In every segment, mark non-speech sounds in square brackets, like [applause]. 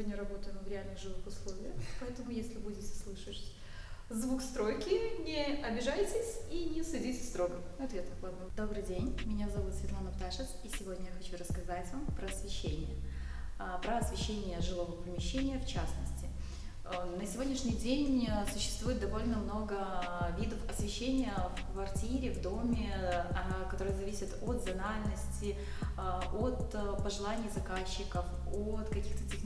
сегодня работаем в реальных живых условиях, поэтому если будете слышать звук стройки, не обижайтесь и не судите строго. Ответ ладно. Добрый день, меня зовут Светлана Пташец, и сегодня я хочу рассказать вам про освещение. А, про освещение жилого помещения в частности. А, на сегодняшний день существует довольно много видов освещения в квартире, в доме, а, которые зависят от зональности, от пожеланий заказчиков, от каких-то технических.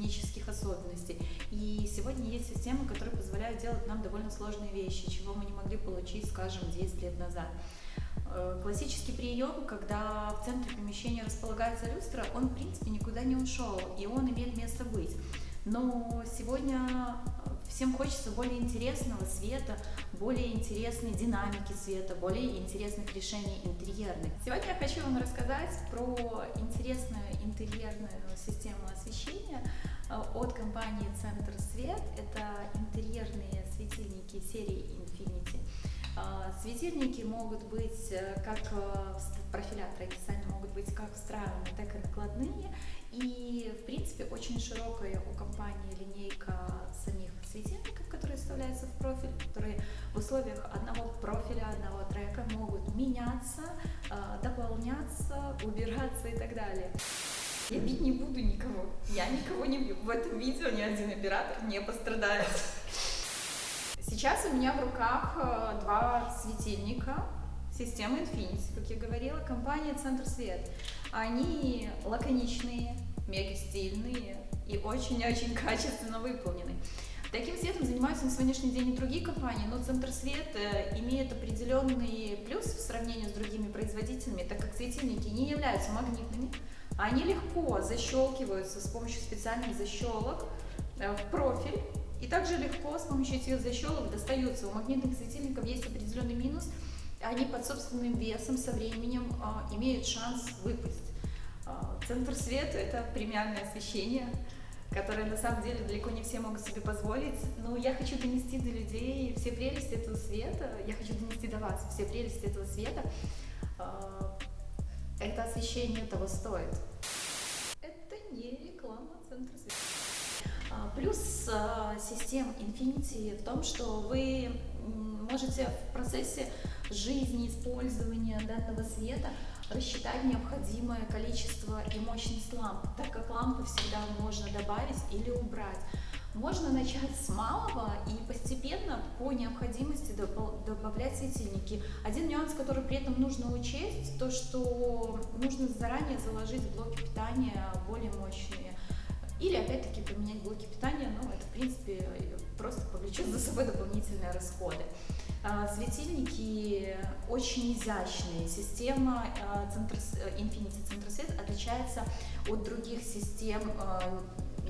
И сегодня есть системы, которые позволяют делать нам довольно сложные вещи, чего мы не могли получить, скажем, 10 лет назад. Э, классический прием, когда в центре помещения располагается люстра, он в принципе никуда не ушел, и он имеет место быть. Но сегодня всем хочется более интересного света, более интересной динамики света, более интересных решений интерьерных. Сегодня я хочу вам рассказать про интересную интерьерную систему освещения э, от компании Центр Свет. Это интерьерные светильники серии Infinity. Э, светильники могут быть э, как профиля традиционно могут быть как встраиваемые, так и накладные. И, в принципе, очень широкая у компании линейка самих светильников, которые вставляются в профиль, которые в условиях одного профиля, одного трека могут меняться, дополняться, убираться и так далее. Я бить не буду никого. Я никого не бью. В этом видео ни один оператор не пострадает. Сейчас у меня в руках э, два светильника системы Infinity, как я говорила, компания Центр Свет. Они лаконичные, мега стильные и очень-очень качественно выполнены. Таким светом занимаются на сегодняшний день и другие компании, но Центр Свет э, имеет определенный плюс в сравнении с другими производителями, так как светильники не являются магнитными, они легко защелкиваются с помощью специальных защелок э, в профиль. И также легко с помощью этих защелок достаются. У магнитных светильников есть определенный минус. Они под собственным весом со временем э, имеют шанс выпасть. Центр света – это премиальное освещение, которое на самом деле далеко не все могут себе позволить. Но я хочу донести до людей все прелести этого света, я хочу донести до вас все прелести этого света это освещение того стоит. Это не реклама центра света. А, плюс а, систем Infinity в том, что вы можете в процессе жизни, использования данного света рассчитать необходимое количество и мощность ламп, так как лампы всегда можно добавить или убрать. Можно начать с малого и постепенно по необходимости добавлять светильники. Один нюанс, который при этом нужно учесть, то что нужно заранее заложить блоки питания более мощные. Или опять-таки поменять блоки питания, но это в принципе просто повлечет за собой дополнительные расходы. А, светильники очень изящные. Система а, Infinity Center Set отличается от других систем а,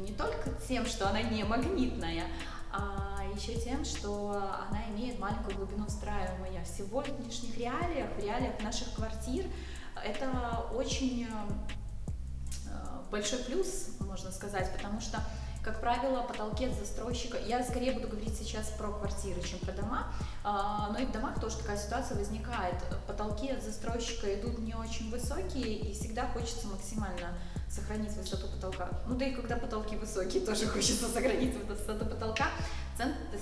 не только тем, что она не магнитная, а еще тем, что она имеет маленькую глубину встраивания. В сегодняшних реалиях, в реалиях наших квартир, это очень большой плюс, можно сказать, потому что как правило, потолки от застройщика, я скорее буду говорить сейчас про квартиры, чем про дома, а, но и в домах тоже такая ситуация возникает. Потолки от застройщика идут не очень высокие, и всегда хочется максимально сохранить высоту потолка. Ну да и когда потолки высокие, [laughs] тоже хочется сохранить высоту потолка.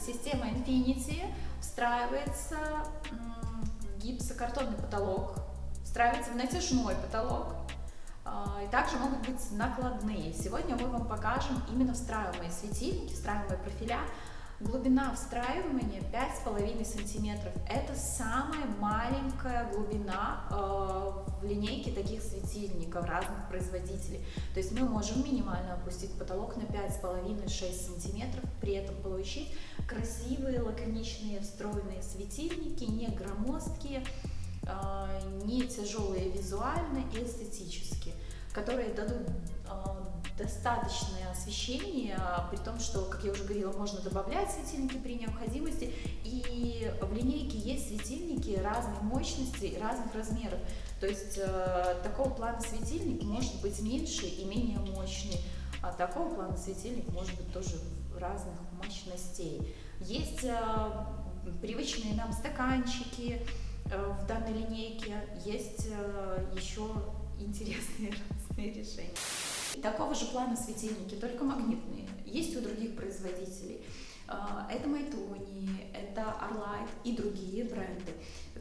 Система Infinity встраивается в гипсокартонный потолок, встраивается в натяжной потолок, и также могут быть накладные. Сегодня мы вам покажем именно встраиваемые светильники, встраиваемые профиля. Глубина встраивания 5,5 сантиметров. Это самая маленькая глубина э, в линейке таких светильников разных производителей. То есть мы можем минимально опустить потолок на 5,5-6 сантиметров, при этом получить красивые, лаконичные, встроенные светильники, не громоздкие, э, не тяжелые визуально и эстетически которые дадут э, достаточное освещение, при том, что, как я уже говорила, можно добавлять светильники при необходимости, и в линейке есть светильники разной мощности разных размеров. То есть э, такого плана светильник может быть меньше и менее мощный, а такого плана светильник может быть тоже разных мощностей. Есть э, привычные нам стаканчики э, в данной линейке, есть э, еще интересные [laughs] разные решения. Такого же плана светильники, только магнитные. Есть производителей. А, это Майтони, это Arlight и другие бренды,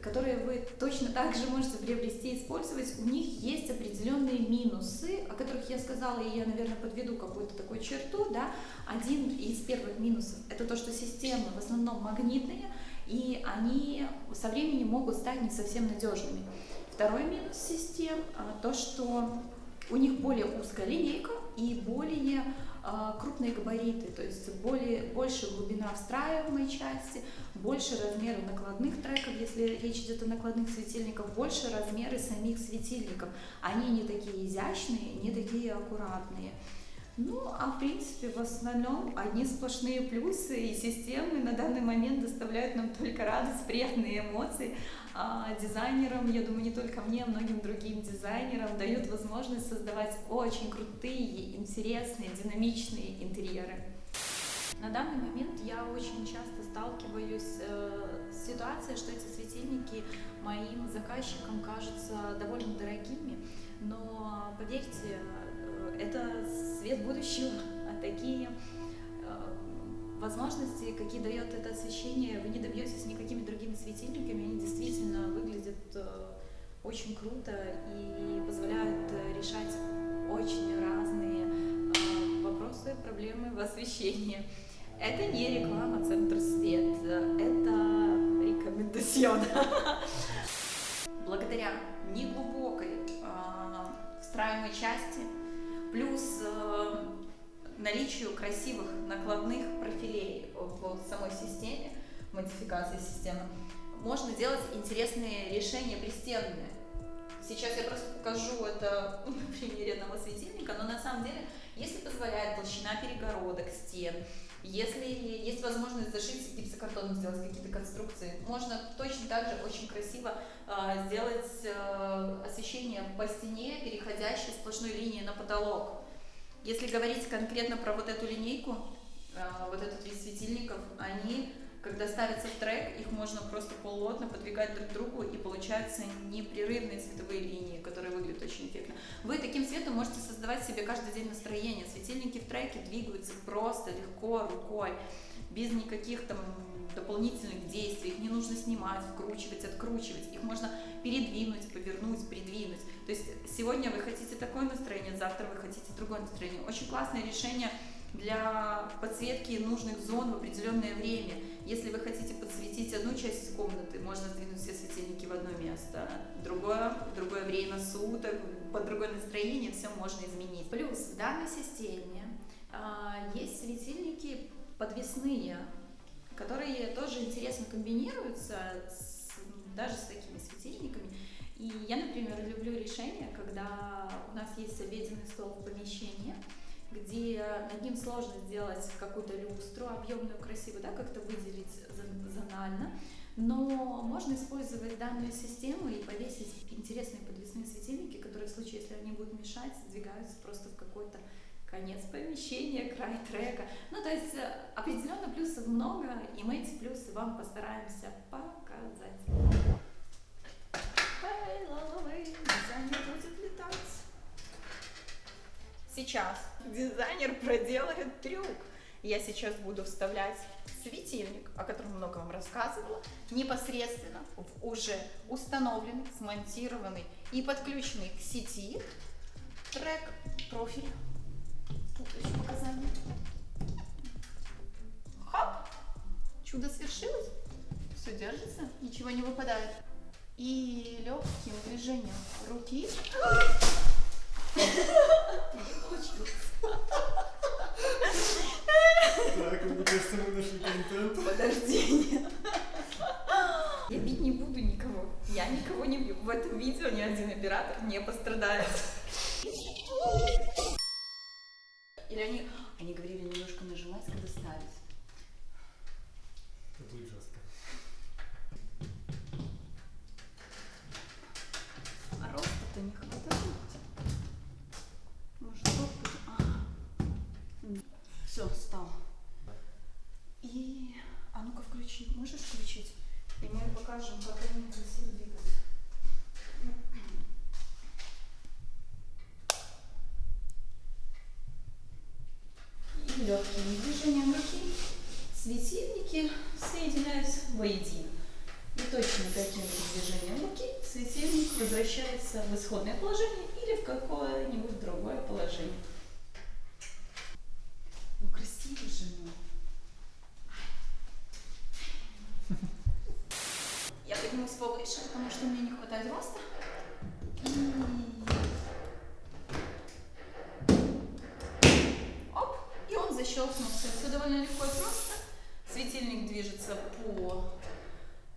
которые вы точно так же можете приобрести и использовать. У них есть определенные минусы, о которых я сказала, и я, наверное, подведу какую-то такую черту. Да? Один из первых минусов – это то, что системы в основном магнитные, и они со временем могут стать не совсем надежными. Второй минус систем а, – то, что у них более узкая линейка и более а, крупные габариты, то есть более, больше глубина встраиваемой части, больше размеры накладных треков, если речь идет о накладных светильниках, больше размеры самих светильников. Они не такие изящные, не такие аккуратные. Ну, а в принципе, в основном одни сплошные плюсы, и системы на данный момент доставляют нам только радость, приятные эмоции. А дизайнерам, я думаю, не только мне, а многим другим дизайнерам дают возможность создавать очень крутые, интересные, динамичные интерьеры. На данный момент я очень часто сталкиваюсь э, с ситуацией, что эти светильники моим заказчикам кажутся довольно дорогими, но поверьте, это свет будущего, а такие э, возможности, какие дает это освещение, вы не добьетесь никакими другими светильниками, они действительно выглядят э, очень круто и позволяют решать очень разные э, вопросы, проблемы в освещении. Это не реклама Центр Свет, это рекомендацион. [laughs] наличию красивых накладных профилей в самой системе, модификации системы, можно делать интересные решения пристенные. Сейчас я просто покажу это [laughs] на примере одного светильника, но на самом деле, если позволяет толщина перегородок стен, если есть возможность зашить гипсокартоном, сделать какие-то конструкции, можно точно так же очень красиво э, сделать э, освещение по стене, переходящей сплошной линии на потолок. Если говорить конкретно про вот эту линейку, э, вот этот вид светильников, они когда ставится в трек, их можно просто полотно подвигать друг к другу, и получаются непрерывные цветовые линии, которые выглядят очень эффектно. Вы таким цветом можете создавать себе каждый день настроение. Светильники в треке двигаются просто, легко, рукой, без никаких там дополнительных действий. Их не нужно снимать, вкручивать, откручивать. Их можно передвинуть, повернуть, придвинуть. То есть сегодня вы хотите такое настроение, завтра вы хотите другое настроение. Очень классное решение для подсветки нужных зон в определенное время. Если вы хотите подсветить одну часть комнаты, можно сдвинуть все светильники в одно место. Другое, другое время суток, под другое настроение все можно изменить. Плюс в данной системе э, есть светильники подвесные, которые тоже интересно комбинируются с, даже с такими светильниками. И я, например, люблю решение, когда у нас есть обеденный стол в помещении, где над ним сложно сделать какую-то люстру объемную, красивую, да, как-то выделить зонально, но можно использовать данную систему и повесить интересные подвесные светильники, которые в случае, если они будут мешать, сдвигаются просто в какой-то конец помещения, край трека. Ну, то есть э, определенно плюсов много, и мы эти плюсы вам постараемся показать. Дизайнер будет летать. Сейчас дизайнер проделает трюк. Я сейчас буду вставлять светильник, о котором много вам рассказывала, непосредственно в уже установленный, смонтированный и подключенный к сети трек профиль. Тут еще показания. Хоп! Чудо свершилось. Все держится, ничего не выпадает. И легким движением руки так, мне кажется, мы нашли контент. Подожди. Я бить не буду никого. Я никого не бью. В этом видео ни один оператор не пострадает. Или они, они говорили немножко нажимать, когда ставить. Это будет жестко. А роста-то не хватает. Может, вот будет? Ага. Все, стал. И... А ну-ка включи. Можешь включить? И мы покажем, как они красиво двигаются. И легким одним движением руки светильники соединяются воедино. И точно таким же движением руки светильник возвращается в исходное положение или в какое-нибудь другое положение. Ну красиво же, ну. Я поднимусь повыше, потому что мне не хватает роста. И... Оп, и он защелкнулся. Все довольно легко и просто. Светильник движется по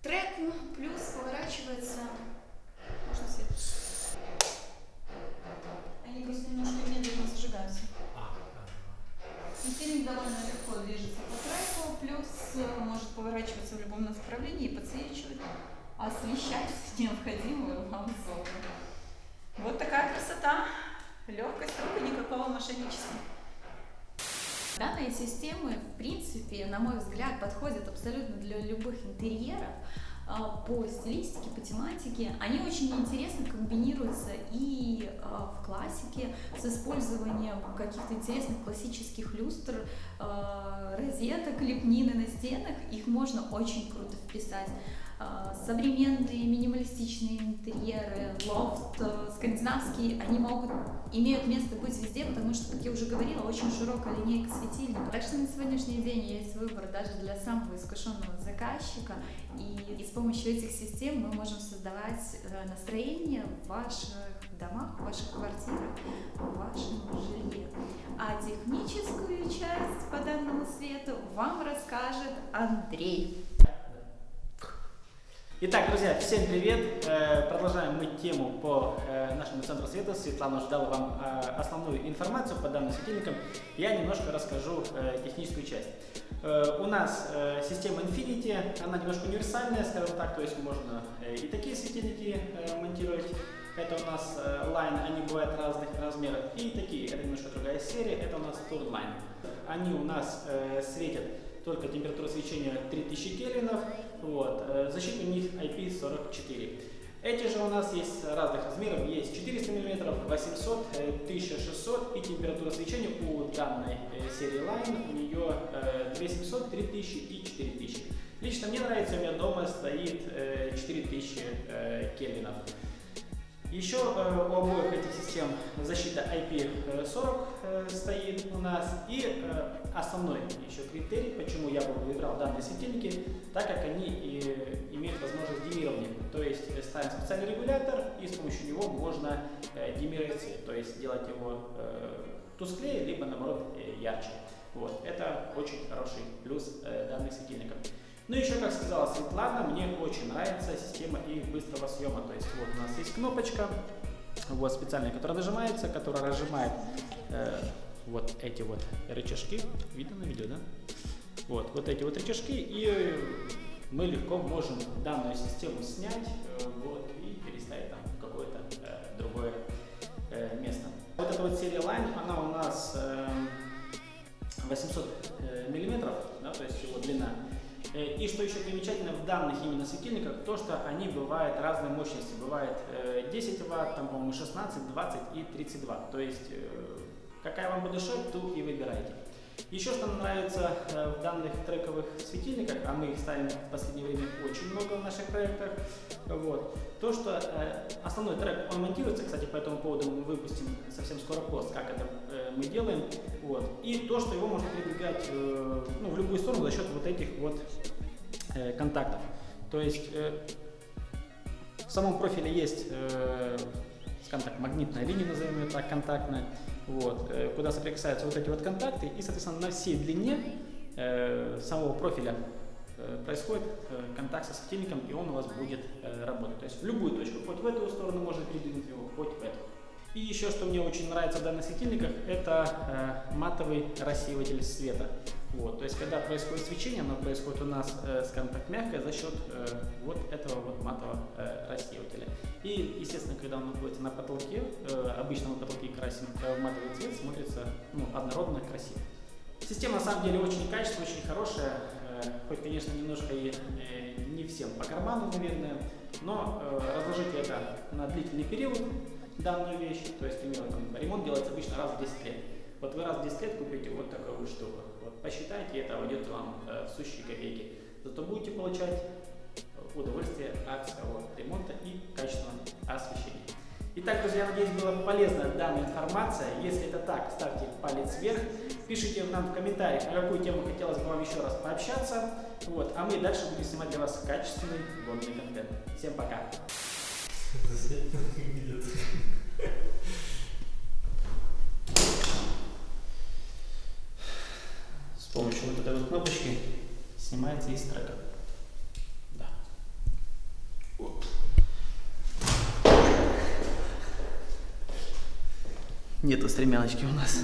треку, плюс поворачивается. Можно свет? Они просто немножко медленно зажигаются. Светильник довольно легко движется по треку, плюс э, может поворачиваться в любом направлении и подсвечивать, освещать необходимую вам зону. Вот такая красота. Легкость рук и никакого мошенничества. Данные системы, в принципе, на мой взгляд, подходят абсолютно для любых интерьеров а, по стилистике, по тематике. Они очень интересно комбинируются и а, в классике с использованием каких-то интересных классических люстр, а, розеток, лепнины на стенах. Их можно очень круто вписать. Современные минималистичные интерьеры, лофт, э, скандинавские, они могут, имеют место быть везде, потому что, как я уже говорила, очень широкая линейка светильников. Так что на сегодняшний день есть выбор даже для самого искушенного заказчика, и, и с помощью этих систем мы можем создавать э, настроение в ваших домах, в ваших квартирах, в вашем жилье. А техническую часть по данному свету вам расскажет Андрей. Итак, друзья, всем привет! Э, продолжаем мы тему по э, нашему центру света. Светлана уже дала вам э, основную информацию по данным светильникам. Я немножко расскажу техническую часть. У нас система Infinity, она немножко универсальная, скажем так, то есть можно и такие светильники монтировать. Это у нас Line, они бывают разных размеров. И такие, это немножко другая серия, это у нас Third Line. Они у нас светят только температура свечения 3000 кельвинов, вот, э, защита у них IP44. Эти же у нас есть разных размеров, есть 400 мм, 800, 1600 и температура свечения у данной э, серии Line, у нее 2700, 3000 и 4000. Лично мне нравится, у меня дома стоит 4000 кельвинов. Еще э, у обоих этих систем защита IP40 э, стоит у нас. И э, основной еще критерий, почему я выбрал данные светильники, так как они и имеют возможность димирования. То есть ставим специальный регулятор и с помощью него можно димировать цвет, то есть делать его тусклее, либо наоборот ярче. Вот. Это очень хороший плюс данных светильников. Ну еще, как сказала Светлана, мне очень нравится система их быстрого съема. То есть вот у нас есть кнопочка, вот специальная, которая нажимается, которая разжимает э, вот эти вот рычажки. Видно на видео, да? Вот, вот эти вот рычажки, и мы легко можем данную систему снять э, вот, и переставить там в какое-то э, другое э, место. Вот эта вот серия Line, она у нас э, 800 э, миллиметров, да, то есть его длина. Э, и что еще примечательно в данных именно светильниках, то что они бывают разной мощности. Бывает 10 э, Вт, там, по-моему, 16, 20 и 32. То есть, э, какая вам шить, ту и выбирайте. Еще что мне нравится в данных трековых светильниках, а мы их ставим в последнее время очень много в наших проектах, вот, то, что э, основной трек, он монтируется, кстати, по этому поводу мы выпустим совсем скоро пост, как это э, мы делаем, вот, и то, что его можно передвигать э, ну, в любую сторону за счет вот этих вот э, контактов. То есть э, в самом профиле есть, э, скажем так, магнитная линия, назовем ее так, контактная, вот, э, куда соприкасаются вот эти вот контакты, и, соответственно, на всей длине э, самого профиля э, происходит контакт со светильником, и он у вас будет работать. То есть в любую точку, хоть в эту сторону можно передвинуть его, хоть в эту. И еще, что мне очень нравится в данных светильниках, это матовый рассеиватель света. Вот, то есть, когда происходит свечение, оно происходит у нас, э, скажем так, мягкое за счет э, вот этого вот матового э, рассеивателя. И, естественно, когда он находится на потолке, э, обычно на потолке красим э, матовый цвет, смотрится ну, однородно, красиво. Система, на самом деле, очень качественная, очень хорошая, э, хоть, конечно, немножко и э, не всем по карману, наверное, но э, разложите это на длительный период, данную вещь, то есть, примерно, там, ремонт делается обычно раз в 10 лет. Вот вы раз в 10 лет купите вот такую вот штуку. Посчитайте, это войдет вам э, в сущие копейки. Зато будете получать удовольствие от своего ремонта и качественного освещения. Итак, друзья, надеюсь, была полезна данная информация. Если это так, ставьте палец вверх, пишите нам в комментариях, на какую тему хотелось бы вам еще раз пообщаться. Вот, а мы дальше будем снимать для вас качественный годный контент. Всем пока! Помощью вот этой вот кнопочки снимается из трека. Да. Нету стремяночки у нас.